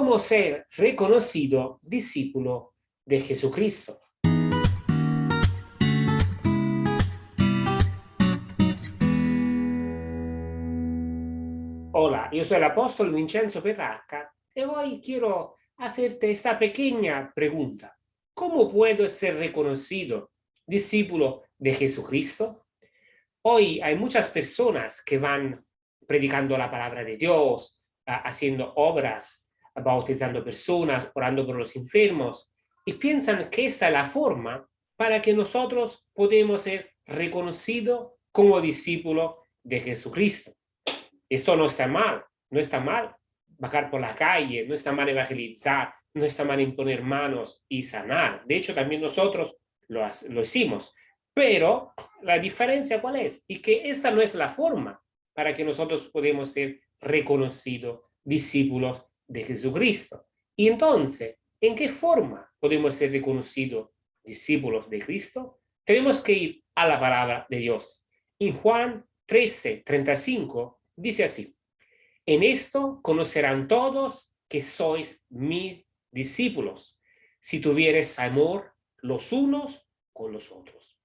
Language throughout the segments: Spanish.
cómo ser reconocido discípulo de Jesucristo. Hola, yo soy el apóstol Vincenzo Petrarca y hoy quiero hacerte esta pequeña pregunta. ¿Cómo puedo ser reconocido discípulo de Jesucristo? Hoy hay muchas personas que van predicando la palabra de Dios, haciendo obras, bautizando personas, orando por los enfermos, y piensan que esta es la forma para que nosotros podamos ser reconocidos como discípulos de Jesucristo. Esto no está mal, no está mal bajar por la calle, no está mal evangelizar, no está mal imponer manos y sanar. De hecho, también nosotros lo, lo hicimos. Pero la diferencia cuál es? Y que esta no es la forma para que nosotros podamos ser reconocidos discípulos de Jesucristo. Y entonces, ¿en qué forma podemos ser reconocidos discípulos de Cristo? Tenemos que ir a la palabra de Dios. En Juan 13, 35 Dice así, en esto conocerán todos que sois mis discípulos, si tuvieres amor los unos con los otros.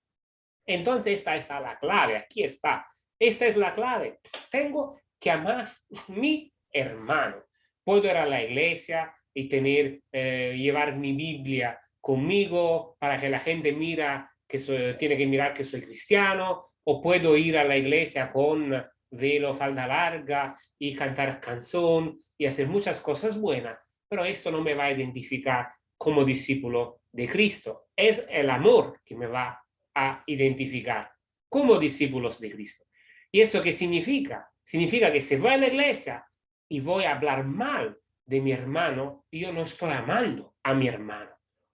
Entonces esta está la clave, aquí está. Esta es la clave. Tengo que amar a mi hermano. Puedo ir a la iglesia y tener, eh, llevar mi Biblia conmigo para que la gente mira que tiene que mirar que soy cristiano, o puedo ir a la iglesia con velo, falda larga y cantar canción y hacer muchas cosas buenas, pero esto no me va a identificar como discípulo de Cristo. Es el amor que me va a identificar como discípulos de Cristo. ¿Y esto qué significa? Significa que si voy a la iglesia y voy a hablar mal de mi hermano, yo no estoy amando a mi hermano.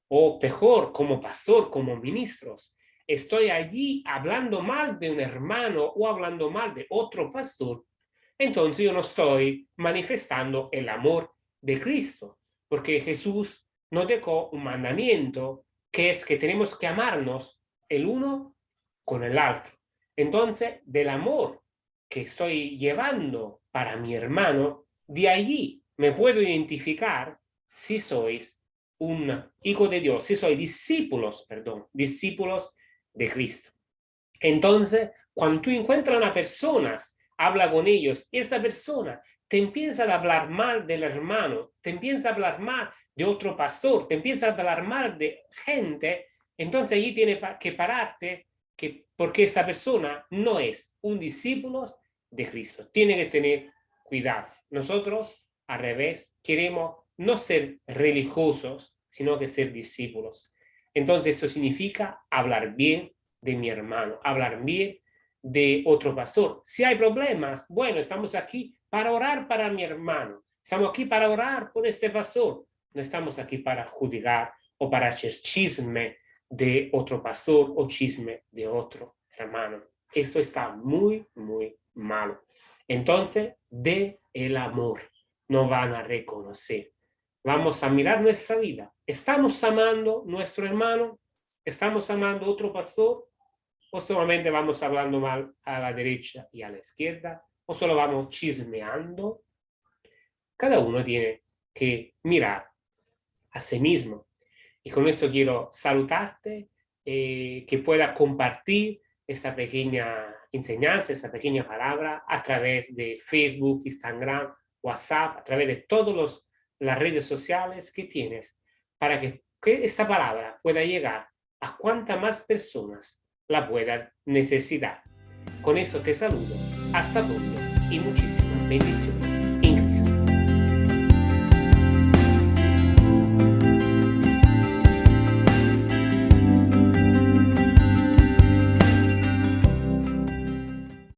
O peor, como pastor, como ministros, estoy allí hablando mal de un hermano o hablando mal de otro pastor, entonces yo no estoy manifestando el amor de Cristo, porque Jesús nos dejó un mandamiento que es que tenemos que amarnos el uno con el otro. Entonces, del amor que estoy llevando para mi hermano, de allí me puedo identificar si sois un hijo de Dios, si sois discípulos, perdón, discípulos de Cristo. Entonces, cuando tú encuentras a una persona, habla con ellos, esta persona te empieza a hablar mal del hermano, te empieza a hablar mal de otro pastor, te empieza a hablar mal de gente, entonces allí tiene que pararte que, porque esta persona no es un discípulo de Cristo. Tiene que tener cuidado. Nosotros, al revés, queremos no ser religiosos, sino que ser discípulos. Entonces eso significa hablar bien de mi hermano, hablar bien de otro pastor. Si hay problemas, bueno, estamos aquí para orar para mi hermano. Estamos aquí para orar por este pastor. No estamos aquí para juzgar o para hacer chisme de otro pastor o chisme de otro hermano. Esto está muy, muy malo. Entonces, de el amor no van a reconocer Vamos a mirar nuestra vida. ¿Estamos amando nuestro hermano? ¿Estamos amando otro pastor? ¿O solamente vamos hablando mal a la derecha y a la izquierda? ¿O solo vamos chismeando? Cada uno tiene que mirar a sí mismo. Y con esto quiero saludarte, eh, que pueda compartir esta pequeña enseñanza, esta pequeña palabra a través de Facebook, Instagram, WhatsApp, a través de todos los las redes sociales que tienes para que, esta palabra pueda llegar a cuantas más personas la puedan necesitar. Con esto te saludo, hasta pronto y muchísimas bendiciones.